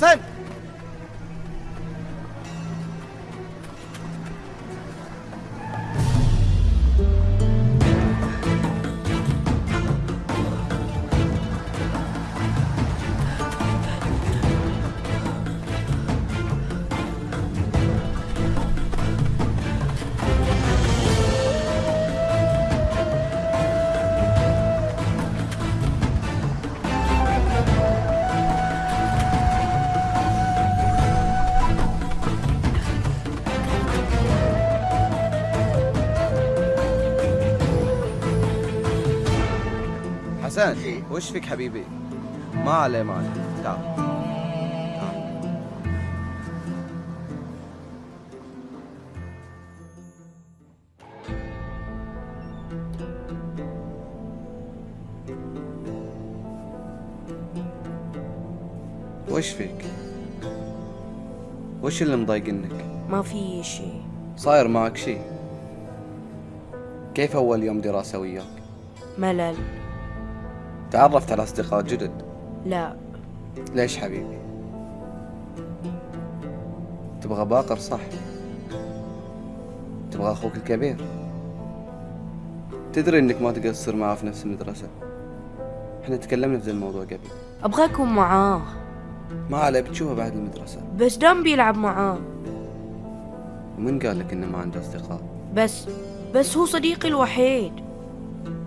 حسن حسن حسن وش فيك حبيبي؟ ما عليه ما عليه تعال. وش فيك؟ وش اللي مضايقنك ما في شيء صاير معك شيء كيف أول يوم دراسة وياك؟ ملل. تعرفت على أصدقاء جدد؟ لا. ليش حبيبي؟ تبغى باقر صح؟ تبغى أخوك الكبير؟ تدري إنك ما تقدر تصير معاه في نفس المدرسة. إحنا تكلمنا في ذا الموضوع قبل. أبغى اكون معاه. ما عليه بتشوفه بعد المدرسة. بس دام بيلعب معاه. ومن قال لك إنه ما عنده أصدقاء؟ بس بس هو صديقي الوحيد.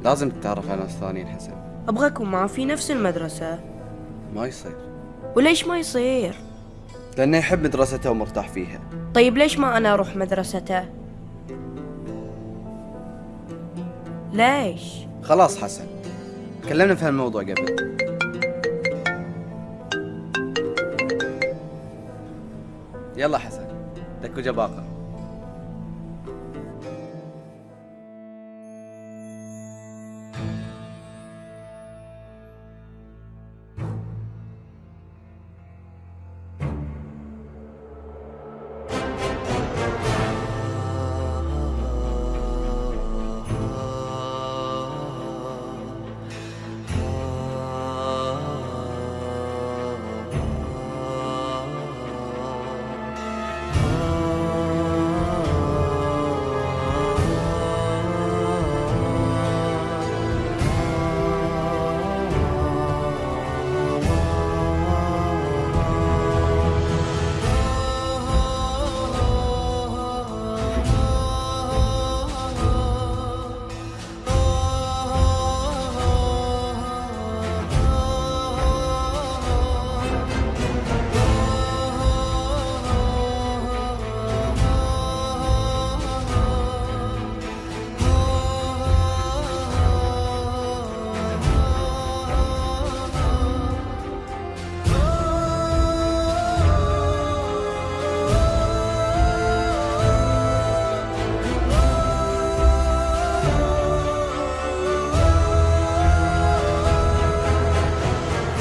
لازم تتعرف على ناس ثانيين حسن. أبغى اكون معاه في نفس المدرسة. ما يصير. وليش ما يصير؟ لأنه يحب مدرسته ومرتاح فيها. طيب ليش ما أنا أروح مدرسته؟ ليش؟ خلاص حسن. تكلمنا في هالموضوع قبل. يلا حسن. دك وجه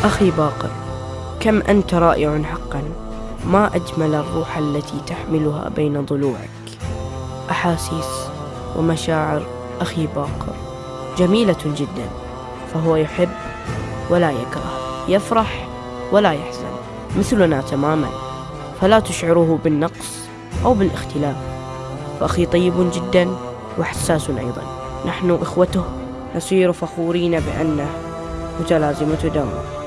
أخي باقر كم أنت رائع حقا. ما أجمل الروح التي تحملها بين ضلوعك. أحاسيس ومشاعر أخي باقر جميلة جدا فهو يحب ولا يكره يفرح ولا يحزن مثلنا تماما. فلا تشعره بالنقص أو بالاختلاف. فأخي طيب جدا وحساس أيضا. نحن إخوته نصير فخورين بأنه متلازمة دمه